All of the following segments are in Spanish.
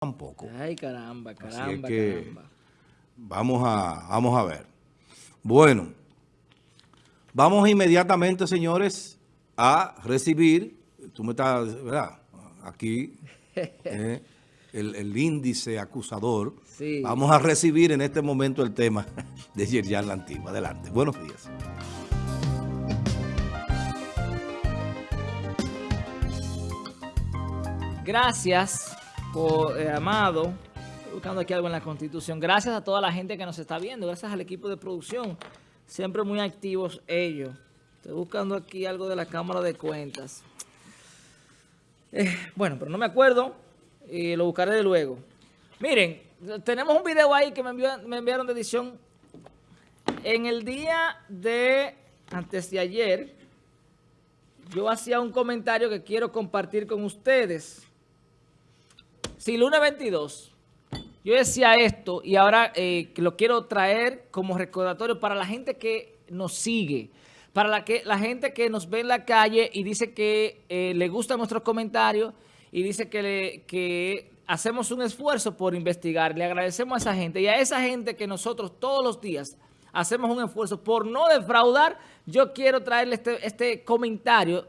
tampoco. Ay, caramba, Así es caramba, que caramba. Vamos a, vamos a ver. Bueno, vamos inmediatamente, señores, a recibir, tú me estás, ¿verdad? Aquí, eh, el, el índice acusador. Sí. Vamos a recibir en este momento el tema de Yerjan La Antigua. Adelante. Buenos días. Gracias, eh, Amado. Estoy buscando aquí algo en la Constitución. Gracias a toda la gente que nos está viendo. Gracias al equipo de producción. Siempre muy activos ellos. Estoy buscando aquí algo de la Cámara de Cuentas. Eh, bueno, pero no me acuerdo. Y lo buscaré de luego. Miren, tenemos un video ahí que me, envió- me enviaron de edición. En el día de antes de ayer, yo hacía un comentario que quiero compartir con ustedes. Si lunes 22, yo decía esto y ahora eh, lo quiero traer como recordatorio para la gente que nos sigue, para la, que, la gente que nos ve en la calle y dice que eh, le gustan nuestros comentarios y dice que, hacemos un esfuerzo por investigar. Le agradecemos a esa gente y a esa gente que nosotros todos los días hacemos un esfuerzo por no defraudar. Yo quiero traerle este, este comentario,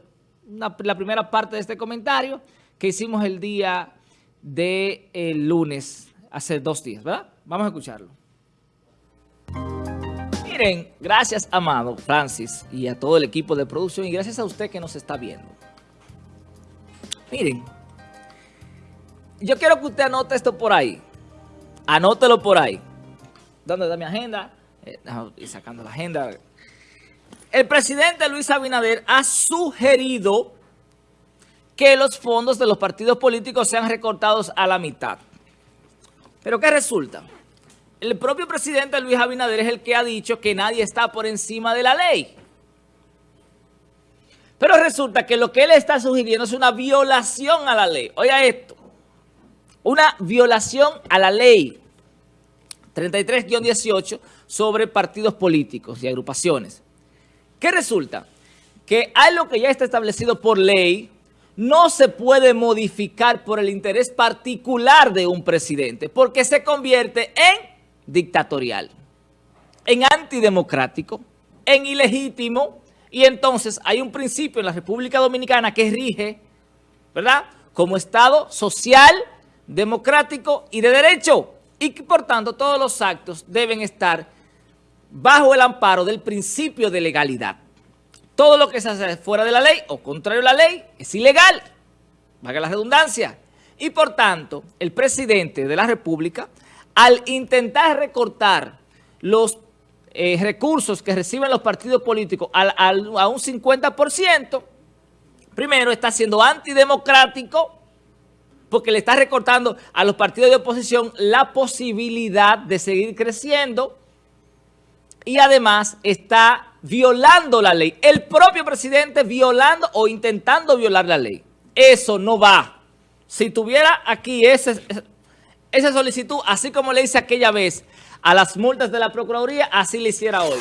la primera parte de este comentario que hicimos el día de el lunes, hace dos días, ¿verdad? Vamos a escucarlo. Miren, gracias Amado, Francis y a todo el equipo de producción y gracias a usted que nos está viendo. Miren, yo quiero que usted anote esto por ahí. Anótelo por ahí. ¿Dónde está mi agenda? Eh, ir sacando la agenda. El presidente Luis Abinader ha sugerido que los fondos de los partidos políticos sean recortados a la mitad. ¿Pero qué resulta? El propio presidente Luis Abinader es el que ha dicho que nadie está por encima de la ley. Pero resulta que lo que él está sugiriendo es una violación a la ley. Oiga esto, una violación a la ley 33-18 sobre partidos políticos y agrupaciones. ¿Qué resulta? Que algo que ya está establecido por ley no se puede modificar por el interés particular de un presidente, porque se convierte en dictatorial, en antidemocrático, en ilegítimo, y entonces hay un principio en la República Dominicana que rige, ¿verdad? Como Estado social, democrático y de derecho, y que por tanto todos los actos deben estar bajo el amparo del principio de legalidad. Todo lo que se hace fuera de la ley o contrario a la ley es ilegal, valga la redundancia. Y por tanto, el presidente de la República, al intentar recortar los eh, recursos que reciben los partidos políticos a un 50%, primero está siendo antidemocrático, porque le está recortando a los partidos de oposición la posibilidad de seguir creciendo y además está violando la ley. El propio presidente violando o intentando violar la ley. Eso no va. Si tuviera aquí esa solicitud, así como le hice aquella vez a las multas de la Procuraduría, así le hiciera hoy.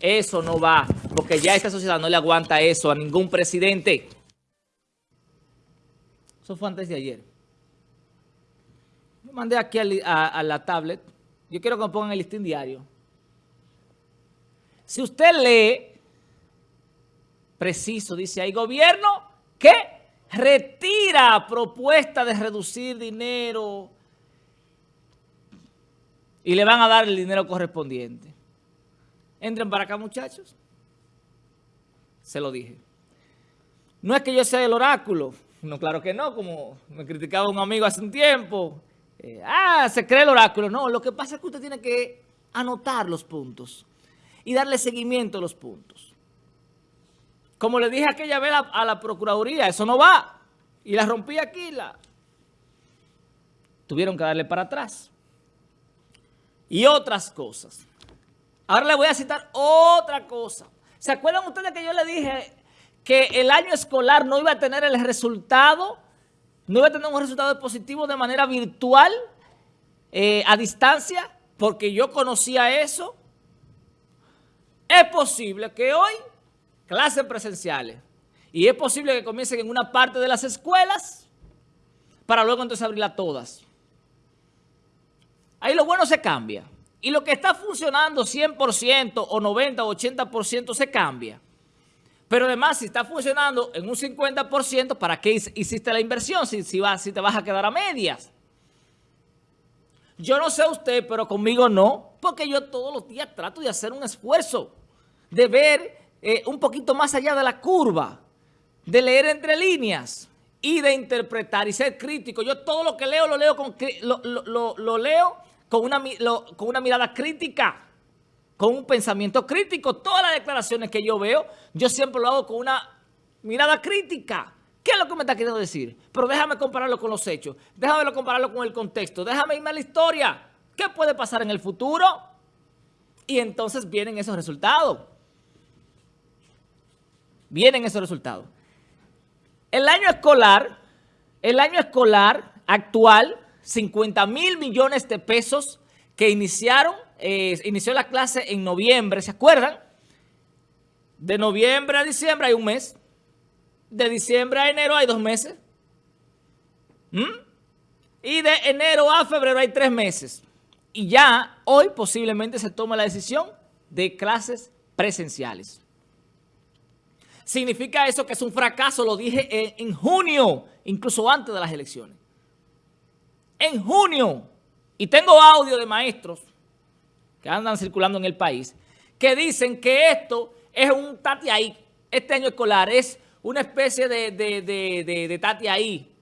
Eso no va, porque ya esta sociedad no le aguanta eso a ningún presidente. Eso fue antes de ayer. Yo mandé aquí a- a la tablet. Yo quiero que me pongan el listín diario. Si usted lee, preciso, dice ahí, gobierno que retira propuesta de reducir dinero y le van a dar el dinero correspondiente. Entren para acá, muchachos. Se lo dije. No es que yo sea el oráculo. No, claro que no, como me criticaba un amigo hace un tiempo. Eh, ah, se cree el oráculo. No, lo que pasa es que usted tiene que anotar los puntos y darle seguimiento a los puntos. Como le dije aquella vez a, la Procuraduría, eso no va. Y la rompí aquí. La... Tuvieron que darle para atrás. Y otras cosas. Ahora le voy a citar otra cosa. ¿Se acuerdan ustedes que yo le dije que el año escolar no iba a tener el resultado, no iba a tener un resultado positivo de manera virtual, eh, a distancia? Porque yo conocía eso. Es posible que hoy, clases presenciales, y es posible que comiencen en una parte de las escuelas, para luego entonces abrirlas todas. ahí lo bueno se cambia. Y lo que está funcionando 100% o 90 o 80% se cambia. Pero además, si está funcionando en un 50%, ¿para qué hiciste la inversión si, si, si te vas a quedar a medias? Yo no sé usted, pero conmigo no, porque yo todos los días trato de hacer un esfuerzo, de ver eh, un poquito más allá de la curva, de leer entre líneas y de interpretar y ser crítico. Yo todo lo que leo lo leo con, lo, leo con una, con una mirada crítica, con un pensamiento crítico. Todas las declaraciones que yo veo, yo siempre lo hago con una mirada crítica. ¿Qué es lo que me está queriendo decir? Pero déjame compararlo con los hechos. Déjame compararlo con el contexto. Déjame irme a la historia. ¿Qué puede pasar en el futuro? Y entonces vienen esos resultados. Vienen esos resultados. El año escolar, el año escolar actual, 50 mil millones de pesos que iniciaron, eh, inició la clase en noviembre, ¿se acuerdan? De noviembre a diciembre hay un mes. De diciembre a enero hay dos meses. ¿Mm? Y de enero a febrero hay tres meses. Y ya hoy posiblemente se toma la decisión de clases presenciales. Significa eso que es un fracaso, lo dije en, junio, incluso antes de las elecciones. En junio, y tengo audio de maestros que andan circulando en el país, que dicen que esto es un tati ahí, este año escolar es una especie de, de, tati ahí,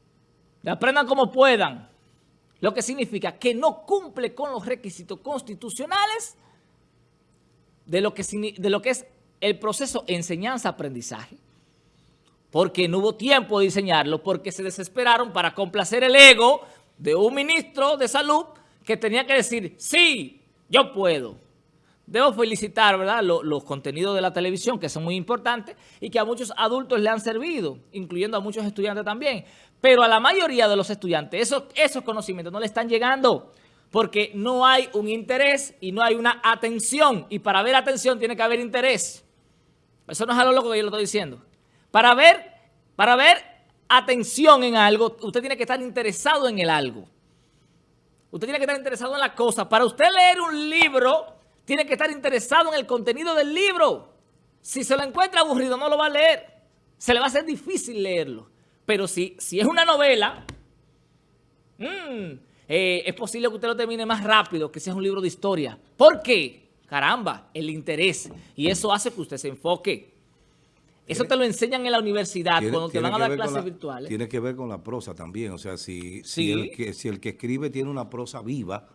aprendan como puedan, lo que significa que no cumple con los requisitos constitucionales de lo que, de lo que es el proceso enseñanza-aprendizaje, porque no hubo tiempo de diseñarlo, porque se desesperaron para complacer el ego de un ministro de salud que tenía que decir, sí, yo puedo. Debo felicitar ¿verdad? Los, contenidos de la televisión, que son muy importantes y que a muchos adultos le han servido, incluyendo a muchos estudiantes también. Pero a la mayoría de los estudiantes esos, esos conocimientos no le están llegando porque no hay un interés y no hay una atención. Y para ver atención tiene que haber interés. Eso no es algo loco que yo lo estoy diciendo. Para ver, para ver atención en algo, usted tiene que estar interesado en el algo. Usted tiene que estar interesado en la cosa. Para usted leer un libro, tiene que estar interesado en el contenido del libro. Si se lo encuentra aburrido, no lo va a leer. Se le va a hacer difícil leerlo. Pero si, si es una novela, mm, eh, es posible que usted lo termine más rápido que si es un libro de historia. ¿Por qué? Caramba, el interés. Y eso hace que usted se enfoque. Eso te lo enseñan en la universidad cuando te van a dar clases virtuales. Tiene que ver con la prosa también. O sea, si, si, el que, si el que escribe tiene una prosa viva,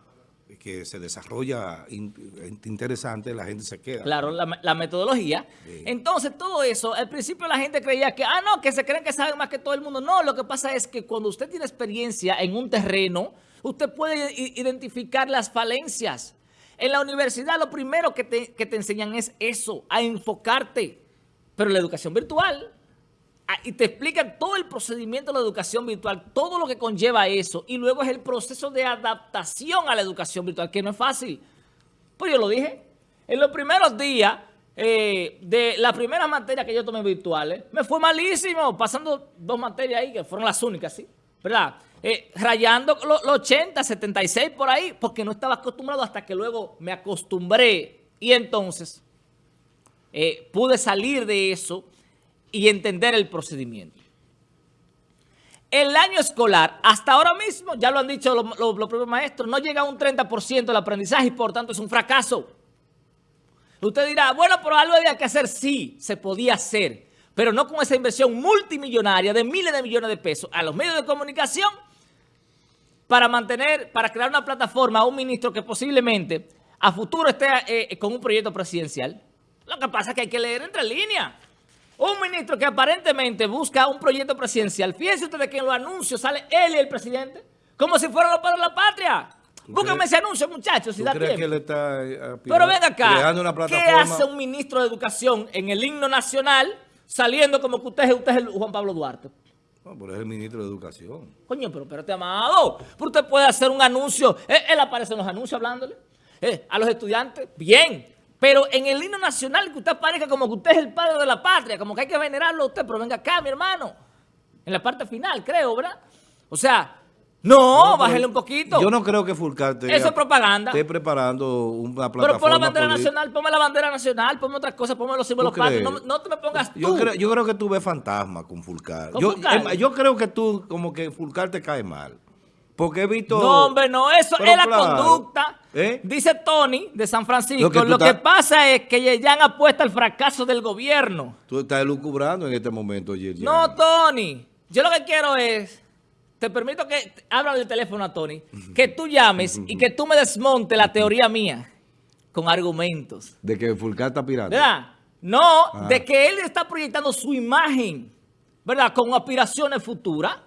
que se desarrolla interesante, la gente se queda. Claro, la, metodología. Entonces, todo eso, al principio la gente creía que, ah, no, que se creen que saben más que todo el mundo. No, lo que pasa es que cuando usted tiene experiencia en un terreno, usted puede identificar las falencias. En la universidad lo primero que te, enseñan es eso, a enfocarte. Pero la educación virtual, y te explican todo el procedimiento de la educación virtual, todo lo que conlleva eso, y luego es el proceso de adaptación a la educación virtual, que no es fácil. Pues yo lo dije, en los primeros días eh, de la primera materia que yo tomé virtuales, me fue malísimo, pasando dos materias ahí, que fueron las únicas, ¿sí? ¿Verdad? Eh, rayando los 80, 76 por ahí, porque no estaba acostumbrado hasta que luego me acostumbré y entonces eh, pude salir de eso y entender el procedimiento. El año escolar, hasta ahora mismo, ya lo han dicho los, propios maestros, no llega a un 30% del aprendizaje y por tanto es un fracaso. Usted dirá, bueno, pero algo había que hacer. Sí, se podía hacer, pero no con esa inversión multimillonaria de miles de millones de pesos a los medios de comunicación para mantener, para crear una plataforma a un ministro que posiblemente a futuro esté eh, con un proyecto presidencial. Lo que pasa es que hay que leer entre líneas. Un ministro que aparentemente busca un proyecto presidencial. Fíjense ustedes que en los anuncios sale él y el presidente como si fueran los padres de la patria. Búsquenme ese anuncio, muchachos, si da tiempo. Que él está eh, Pero ven acá, ¿qué hace un ministro de Educación en el himno nacional saliendo como que usted, usted es Juan Pablo Duarte? No, pero es el ministro de Educación. Coño, pero espérate, amado. Pero usted puede hacer un anuncio. Él, aparece en los anuncios hablándole. Eh, a los estudiantes, bien. Pero en el himno nacional que usted aparezca como que usted es el padre de la patria, como que hay que venerarlo a usted, pero venga acá, mi hermano. En la parte final, creo, ¿verdad? O sea, No, bájale un poquito. Yo no creo que Fulcar te Eso es propaganda. esté preparando una plataforma Pero pon la bandera nacional, ponme la bandera nacional, ponme otras cosas, ponme los símbolos patrios. No, no, te me pongas tú. Yo creo, yo creo que tú ves fantasma con Fulcar. yo, yo creo que tú, como que Fulcar te cae mal. Porque he visto... No, hombre, no, eso es la conducta. ¿Eh? Dice Tony de San Francisco, lo que, pasa es que Yeyan apuesta al fracaso del gobierno. Tú estás lucubrando en este momento, Yeyan. No, Tony. Yo lo que quiero es, te permito que, habla del teléfono a Tony, que tú llames y que tú me desmontes la teoría mía con argumentos. De que Fulcar está pirando. ¿Verdad? No, ah. de que él está proyectando su imagen, ¿verdad? Con aspiraciones futuras.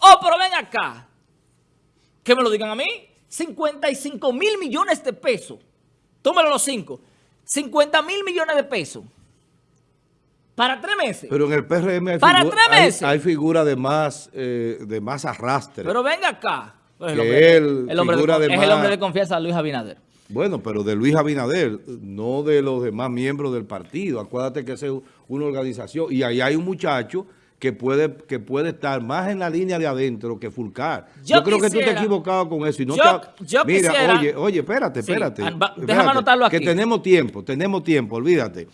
Oh, pero ven acá. Que me lo digan a mí. 55 mil millones de pesos. Tómalo los cinco. 50 mil millones de pesos. Para tres meses. Pero en el PRM hay, ¿Para tres meses? hay, figura de más, eh, de más arrastre. Pero venga acá. Pues el hombre, el hombre de, es el hombre de confianza de Luis Abinader. Bueno, pero de Luis Abinader, no de los demás miembros del partido. Acuérdate que es una organización. Y ahí hay un muchacho que puede, que puede estar más en la línea de adentro que Fulcar. Yo, creo que tú te has equivocado con eso. Y no yo, mira, oye, oye, espérate, espérate. déjame anotarlo aquí. Que tenemos tiempo, tenemos tiempo, olvídate.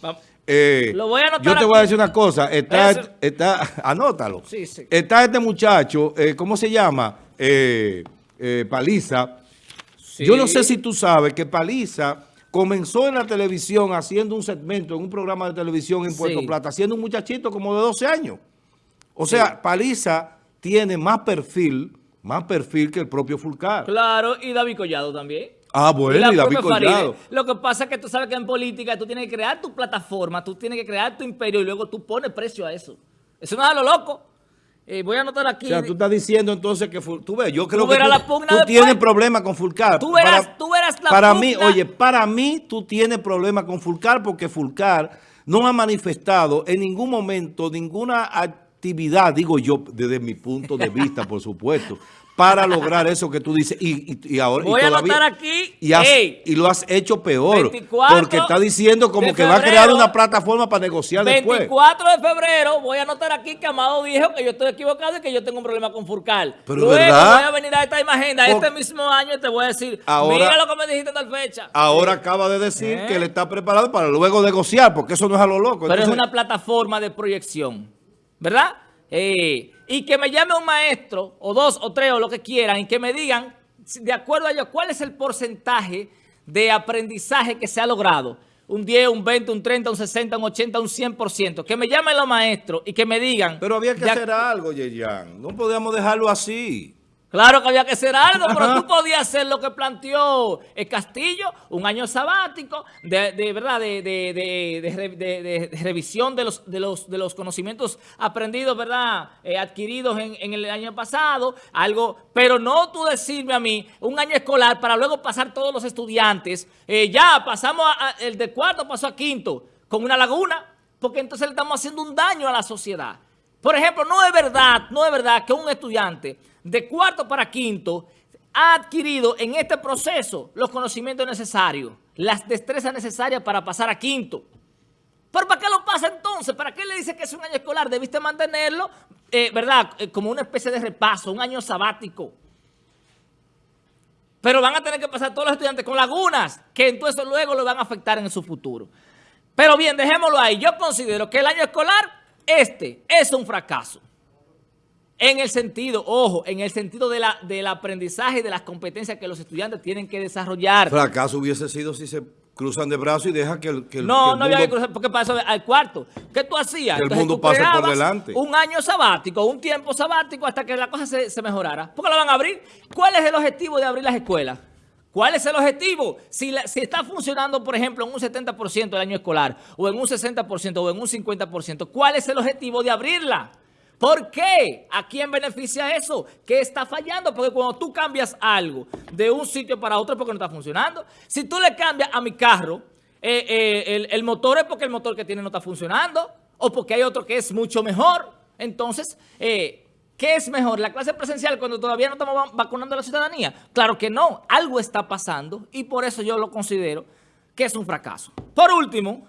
Eh, Lo voy a anotar Yo te voy a decir una cosa. Está, está, anótalo. Sí, sí. Está este muchacho, eh, ¿cómo se llama? Eh, Paliza. Yo no sé si tú sabes que Paliza comenzó en la televisión haciendo un segmento en un programa de televisión en Puerto Plata, siendo un muchachito como de 12 años. O sea, Paliza tiene más perfil, más perfil que el propio Fulcar. Claro, y David Collado también. Ah, bueno, y, David Collado. Lo que pasa es que tú sabes que en política tú tienes que crear tu plataforma, tú tienes que crear tu imperio y luego tú pones precio a eso. Eso no es a lo loco. Eh, voy a anotar aquí. O sea, tú estás diciendo entonces que... Tú ves, yo creo que tú, tienes problemas con Fulcar. Tú verás, para, tú verás la Para mí, oye, para mí tú tienes problemas con Fulcar porque Fulcar no ha manifestado en ningún momento ninguna actividad, digo yo, desde mi punto de vista, por supuesto, para lograr eso que tú dices. Y, ahora, Voy a anotar aquí. Y, lo has hecho peor. porque está diciendo como que va a crear una plataforma para negociar 24 después. 24 de febrero, voy a anotar aquí que Amado dijo que yo estoy equivocado y que yo tengo un problema con Furcal. Pero Luego voy a venir a esta imagen este mismo año y te voy a decir, mira lo que me dijiste en tal fecha. Ahora acaba de decir ¿Eh? que él está preparado para luego negociar, porque eso no es a lo loco. Pero es una plataforma de proyección, ¿verdad? Eh, y que me llame un maestro, o dos, o tres, o lo que quieran, y que me digan, de acuerdo a ellos, cuál es el porcentaje de aprendizaje que se ha logrado. Un 10, un 20, un 30, un 60, un 80, un 100%. Que me llamen los maestros y que me digan... Pero había que hacer algo, Yeyan. No podíamos dejarlo así. Claro que había que hacer algo, pero tú podías hacer lo que planteó el Castillo, un año sabático, de, verdad, de, revisión de los, de, los, de los conocimientos aprendidos, ¿verdad? Eh, adquiridos en, el año pasado, algo, pero no tú decirme a mí un año escolar para luego pasar todos los estudiantes, eh, ya pasamos, el de cuarto pasó a quinto, con una laguna, porque entonces le estamos haciendo un daño a la sociedad. Por ejemplo, no es verdad, no es verdad que un estudiante de cuarto para quinto ha adquirido en este proceso los conocimientos necesarios, las destrezas necesarias para pasar a quinto. ¿Pero para qué lo pasa entonces? ¿Para qué le dice que es un año escolar? Debiste mantenerlo, eh, ¿verdad? Eh, como una especie de repaso, un año sabático. Pero van a tener que pasar todos los estudiantes con lagunas, que entonces luego lo van a afectar en su futuro. Pero bien, dejémoslo ahí. Yo considero que el año escolar, este, es un fracaso. En el sentido, ojo, en el sentido de la, del aprendizaje y de las competencias que los estudiantes tienen que desarrollar. Fracaso hubiese sido si se cruzan de brazos y deja que el, que No, no había que cruzar, porque pasó al cuarto. ¿Qué tú hacías? Que el mundo pase por delante. Un año sabático, un tiempo sabático hasta que la cosa se, se mejorara. ¿Por qué la van a abrir? ¿Cuál es el objetivo de abrir las escuelas? ¿Cuál es el objetivo? Si, está funcionando, por ejemplo, en un 70% del año escolar, o en un 60%, o en un 50%, ¿cuál es el objetivo de abrirla? ¿Por qué? ¿A quién beneficia eso? ¿Qué está fallando? Porque cuando tú cambias algo de un sitio para otro es porque no está funcionando. Si tú le cambias a mi carro, eh, eh, el, motor es porque el motor que tiene no está funcionando o porque hay otro que es mucho mejor. Entonces, eh, ¿qué es mejor? ¿La clase presencial cuando todavía no estamos vacunando a la ciudadanía? Claro que no. Algo está pasando y por eso yo lo considero que es un fracaso. Por último,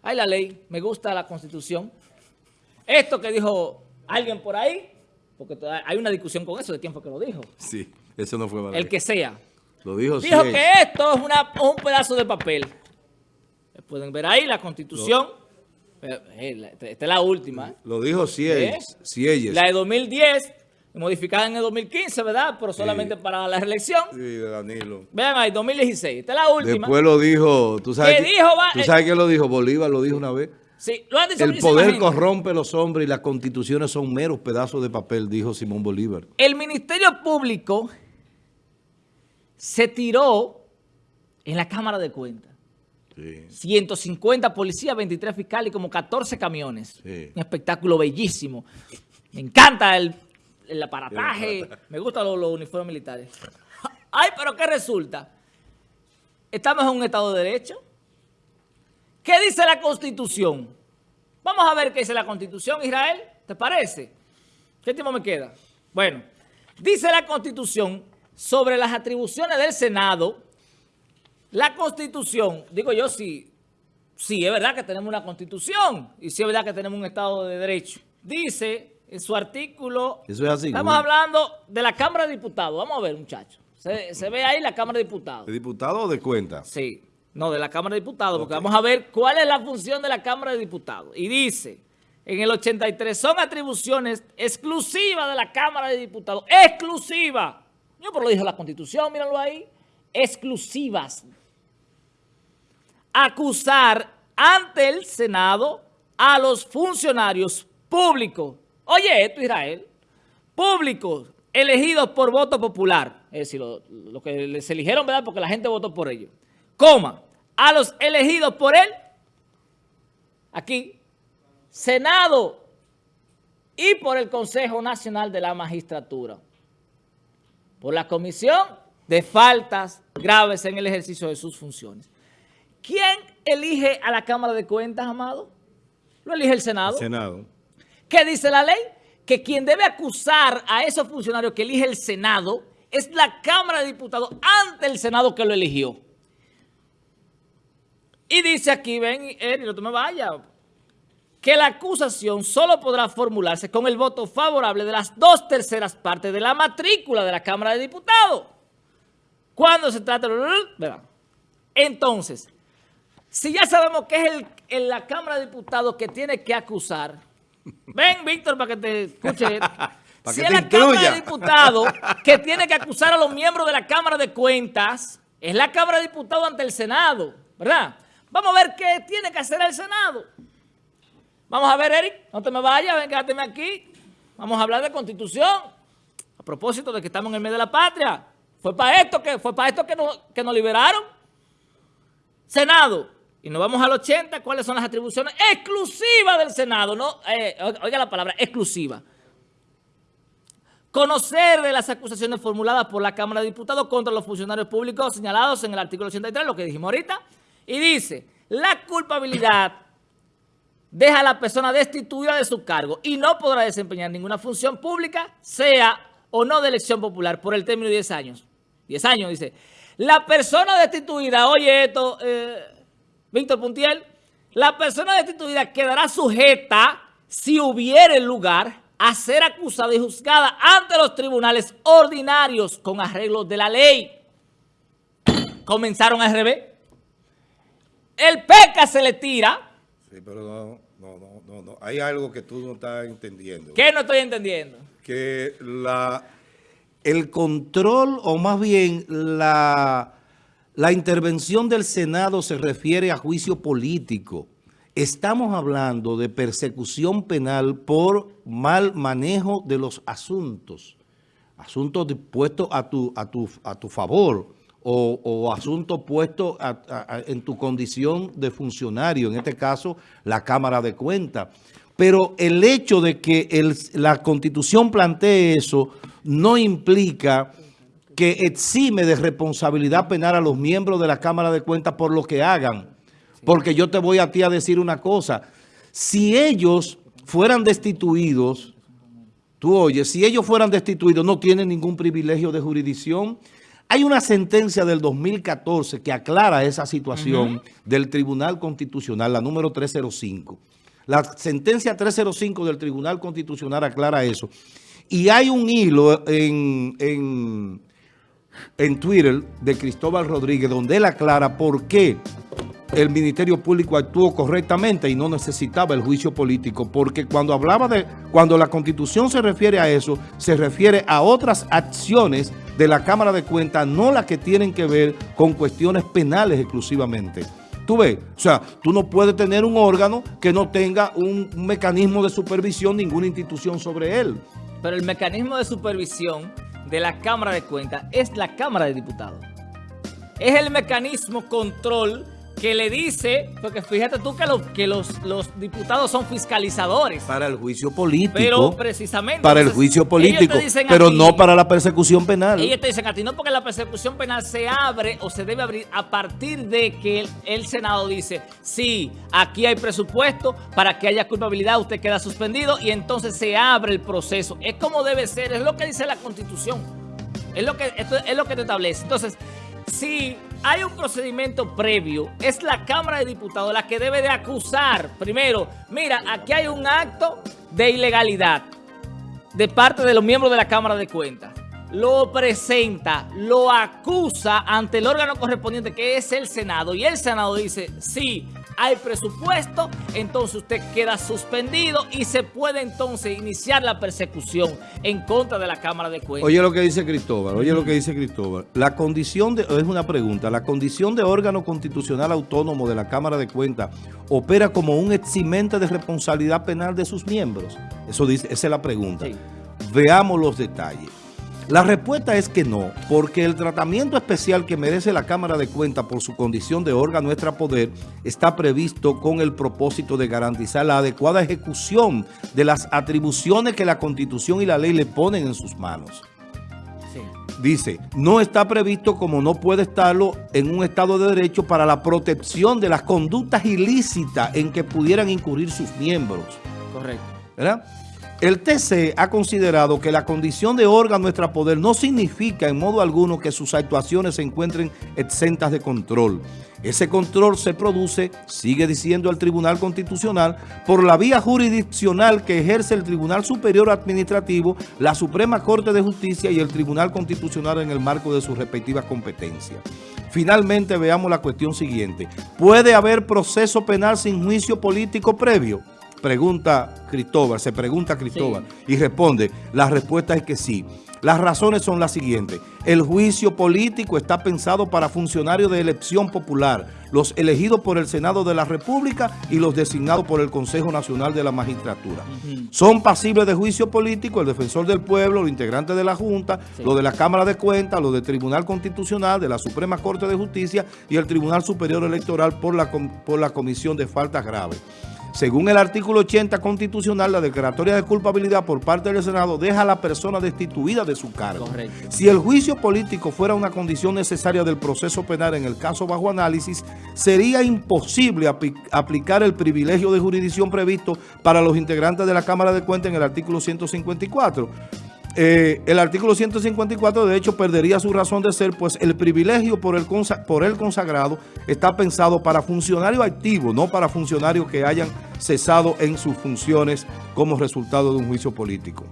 hay la ley, me gusta la Constitución. Esto que dijo alguien por ahí, porque hay una discusión con eso de fue que lo dijo. Sí, eso no fue Balaguer. El que sea. Lo dijo Dijo que esto es una, un pedazo de papel. Pueden ver ahí la Constitución. Eh, esta es la última. Lo dijo Sieyes. ¿Eh? La de 2010 modificada en el 2015, ¿verdad? Pero solamente para la reelección. Sí, de Danilo. Vean ahí, 2016. Esta es la última. Después lo dijo, ¿tú sabes, ¿Qué dijo, ¿tú sabes qué lo dijo? Bolívar lo dijo una vez. Sí, lo han dicho El poder corrompe los hombres y las constituciones son meros pedazos de papel, dijo Simón Bolívar. El Ministerio Público se tiró en la Cámara de Cuentas. Sí. 150 policías, 23 fiscales y como 14 camiones. Sí. Un espectáculo bellísimo. Me encanta el el aparataje, me gustan los, uniformes militares. Ay, pero ¿qué resulta? ¿Estamos en un Estado de Derecho? ¿Qué dice la Constitución? Vamos a ver qué dice la Constitución, Israel. ¿Te parece? ¿Qué tiempo me queda? Bueno, dice la Constitución sobre las atribuciones del Senado. La Constitución, digo yo, sí, sí, es verdad que tenemos una Constitución y sí es verdad que tenemos un Estado de Derecho. Dice en su artículo... Estamos hablando de la Cámara de Diputados. Vamos a ver, muchachos. Se, ve ahí la Cámara de Diputados. ¿De diputados o de cuenta? Sí. No, de la Cámara de Diputados, porque vamos a ver cuál es la función de la Cámara de Diputados. Y dice, en el 83, son atribuciones exclusivas de la Cámara de Diputados. ¡Exclusiva! Yo por lo dijo la Constitución, míralo ahí. Exclusivas. Acusar ante el Senado a los funcionarios públicos Oye esto, Israel. Públicos elegidos por voto popular. Es decir, lo, que les eligieron, ¿verdad? Porque la gente votó por ellos. Coma. A los elegidos por él. Aquí. Senado. Y por el Consejo Nacional de la Magistratura. Por la Comisión de Faltas Graves en el ejercicio de sus funciones. ¿Quién elige a la Cámara de Cuentas, Amado? Lo elige el Senado. El Senado. ¿Qué dice la ley? Que quien debe acusar a esos funcionarios que elige el Senado es la Cámara de Diputados ante el Senado que lo eligió. Y dice aquí, ven, Eri, no te me vayas, que la acusación solo podrá formularse con el voto favorable de las dos terceras partes de la matrícula de la Cámara de Diputados. Cuando se trata de... Entonces, si ya sabemos que es el, la Cámara de Diputados que tiene que acusar, Ven, Víctor, para que te escuche. si es la Cámara de Diputados que tiene que acusar a los miembros de la Cámara de Cuentas, es la Cámara de Diputados ante el Senado, ¿verdad? Vamos a ver qué tiene que hacer el Senado. Vamos a ver, Eric, no te me vayas, ven, quédate aquí. Vamos a hablar de Constitución. A propósito de que estamos en el medio de la patria. Fue para esto que, fue para esto que, que nos liberaron. Senado y nos vamos al 80, ¿cuáles son las atribuciones exclusivas del Senado? No, eh, oiga la palabra, exclusiva. Conocer de las acusaciones formuladas por la Cámara de Diputados contra los funcionarios públicos señalados en el artículo 83, lo que dijimos ahorita, y dice, la culpabilidad deja a la persona destituida de su cargo y no podrá desempeñar ninguna función pública, sea o no de elección popular, por el término de 10 años. 10 años, dice. La persona destituida, oye esto... Eh, Víctor Puntiel, la persona destituida quedará sujeta, si hubiere lugar, a ser acusada y juzgada ante los tribunales ordinarios con arreglos de la ley. Comenzaron a RB. El PECA se le tira. Sí, pero no, no, no, no, Hay algo que tú no estás entendiendo. ¿Qué no estoy entendiendo? Que la, el control, o más bien la la intervención del Senado se refiere a juicio político. Estamos hablando de persecución penal por mal manejo de los asuntos. Asuntos puestos a tu, a tu, a tu favor o, asuntos puestos en tu condición de funcionario, en este caso la Cámara de Cuentas. Pero el hecho de que la Constitución plantee eso no implica que exime de responsabilidad penal a los miembros de la Cámara de Cuentas por lo que hagan. Porque yo te voy a ti a decir una cosa. Si ellos fueran destituidos, tú oyes, si ellos fueran destituidos no tienen ningún privilegio de jurisdicción. Hay una sentencia del 2014 que aclara esa situación del Tribunal Constitucional, la número 305. La sentencia 305 del Tribunal Constitucional aclara eso. Y hay un hilo en, en, en Twitter de Cristóbal Rodríguez donde él aclara por qué el Ministerio Público actuó correctamente y no necesitaba el juicio político, porque cuando hablaba de, cuando la Constitución se refiere a eso, se refiere a otras acciones de la Cámara de Cuentas, no las que tienen que ver con cuestiones penales exclusivamente. Tú ves, o sea, tú no puedes tener un órgano que no tenga un, mecanismo de supervisión, ninguna institución sobre él. Pero el mecanismo de supervisión de la Cámara de Cuentas es la Cámara de Diputados. Es el mecanismo control que le dice, porque fíjate tú que, que los, los diputados son fiscalizadores. Para el juicio político. Pero precisamente. Para el juicio político, pero no para la persecución penal. Ellos te dicen a ti, no porque la persecución penal se abre o se debe abrir a partir de que el, el Senado dice, sí, aquí hay presupuesto, para que haya culpabilidad usted queda suspendido y entonces se abre el proceso. Es como debe ser, es lo que dice la Constitución. Es lo que, esto es lo que te establece. Entonces, si hay un procedimiento previo, es la Cámara de Diputados la que debe de acusar. Primero, mira, aquí hay un acto de ilegalidad de parte de los miembros de la Cámara de Cuentas. Lo presenta, lo acusa ante el órgano correspondiente que es el Senado. Y el Senado dice, sí, hay presupuesto, entonces usted queda suspendido y se puede entonces iniciar la persecución en contra de la Cámara de Cuentas. Oye lo que dice Cristóbal, oye lo que dice Cristóbal. La condición de, es una pregunta, la condición de órgano constitucional autónomo de la Cámara de Cuentas opera como un eximente de responsabilidad penal de sus miembros. Eso dice, esa es la pregunta. Veamos los detalles. La respuesta es que no, porque el tratamiento especial que merece la Cámara de Cuentas por su condición de órgano poder está previsto con el propósito de garantizar la adecuada ejecución de las atribuciones que la Constitución y la ley le ponen en sus manos. Dice, no está previsto como no puede estarlo en un Estado de Derecho para la protección de las conductas ilícitas en que pudieran incurrir sus miembros. Correcto. ¿Verdad? El TC ha considerado que la condición de órgano poder no significa en modo alguno que sus actuaciones se encuentren exentas de control. Ese control se produce, sigue diciendo el Tribunal Constitucional, por la vía jurisdiccional que ejerce el Tribunal Superior Administrativo, la Suprema Corte de Justicia y el Tribunal Constitucional en el marco de sus respectivas competencias. Finalmente veamos la cuestión siguiente. ¿Puede haber proceso penal sin juicio político previo? Pregunta Cristóbal, se pregunta Cristóbal y responde, la respuesta es que sí. Las razones son las siguientes. El juicio político está pensado para funcionarios de elección popular, los elegidos por el Senado de la República y los designados por el Consejo Nacional de la Magistratura. Son pasibles de juicio político el defensor del pueblo, los integrantes de la Junta, los de la Cámara de Cuentas, los del Tribunal Constitucional, de la Suprema Corte de Justicia y el Tribunal Superior Electoral por la, por la Comisión de Faltas Graves. Según el artículo 80 constitucional, la declaratoria de culpabilidad por parte del Senado deja a la persona destituida de su cargo. Si el juicio político fuera una condición necesaria del proceso penal en el caso bajo análisis, sería imposible aplicar el privilegio de jurisdicción previsto para los integrantes de la Cámara de Cuentas en el artículo 154 eh, el artículo 154 de hecho perdería su razón de ser, pues el privilegio por el, por el consagrado está pensado para funcionarios activos, no para funcionarios que hayan cesado en sus funciones como resultado de un juicio político.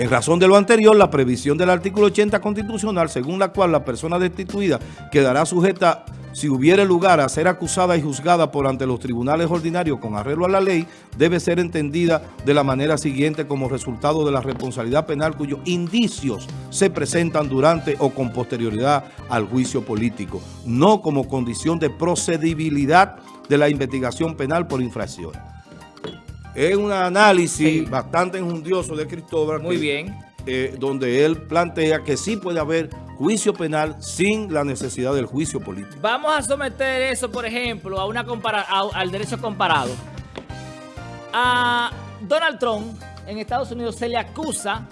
En razón de lo anterior, la previsión del artículo 80 constitucional, según la cual la persona destituida quedará sujeta si hubiere lugar a ser acusada y juzgada por ante los tribunales ordinarios con arreglo a la ley, debe ser entendida de la manera siguiente como resultado de la responsabilidad penal cuyos indicios se presentan durante o con posterioridad al juicio político, no como condición de procedibilidad de la investigación penal por infracción. Es un análisis bastante enjundioso de Cristóbal. Muy bien. Eh, donde él plantea que sí puede haber juicio penal sin la necesidad del juicio político. Vamos a someter eso, por ejemplo, a una al derecho comparado. A Donald Trump en Estados Unidos se le acusa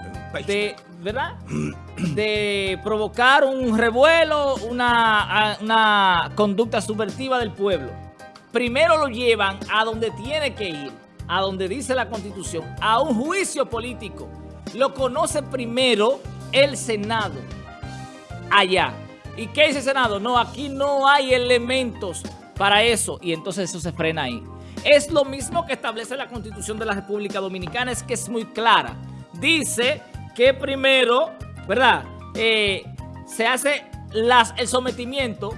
de, ¿verdad? de provocar un revuelo, una, una conducta subvertiva del pueblo. Primero lo llevan a donde tiene que ir, a donde dice la Constitución, a un juicio político. Lo conoce primero el Senado allá. ¿Y qué dice el Senado? No, aquí no hay elementos para eso. Y entonces eso se frena ahí. Es lo mismo que establece la Constitución de la República Dominicana, es que es muy clara. dice que primero, ¿verdad? Eh, se hace las, el sometimiento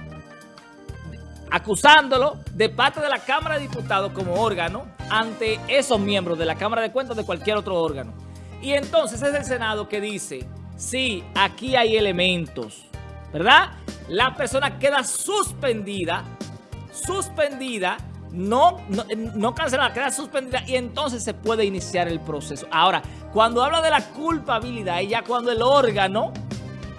acusándolo de parte de la Cámara de Diputados como órgano ante esos miembros de la Cámara de Cuentas de cualquier otro órgano. Y entonces es el Senado que dice, sí, aquí hay elementos, ¿verdad? La persona queda suspendida, suspendida, no, no, no cancelada, queda suspendida y entonces se puede iniciar el proceso. Ahora, cuando habla de la culpabilidad, ya cuando el órgano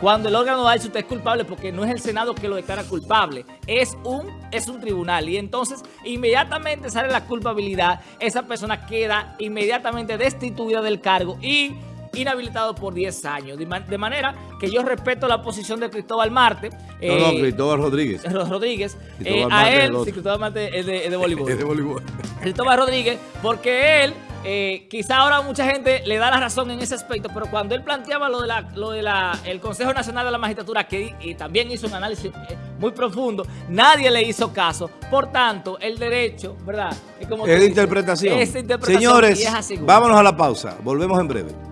cuando el órgano va a decir usted es culpable porque no es el Senado que lo declara culpable, es un, es un tribunal. Y entonces inmediatamente sale la culpabilidad, esa persona queda inmediatamente destituida del cargo y inhabilitado por 10 años. De, manera que yo respeto la posición de Cristóbal Marte. no, no, eh, Cristóbal Rodríguez. Rodríguez. Eh, a él, sí, Cristóbal Marte es de, es de voleibol. es de voleibol. Cristóbal Rodríguez, porque él eh, quizá ahora mucha gente le da la razón en ese aspecto, pero cuando él planteaba lo de la, lo de la, el Consejo Nacional de la Magistratura, que y también hizo un análisis eh, muy profundo, nadie le hizo caso. Por tanto, el derecho, ¿verdad? Es, como interpretación. interpretación. Señores, vámonos a la pausa. Volvemos en breve.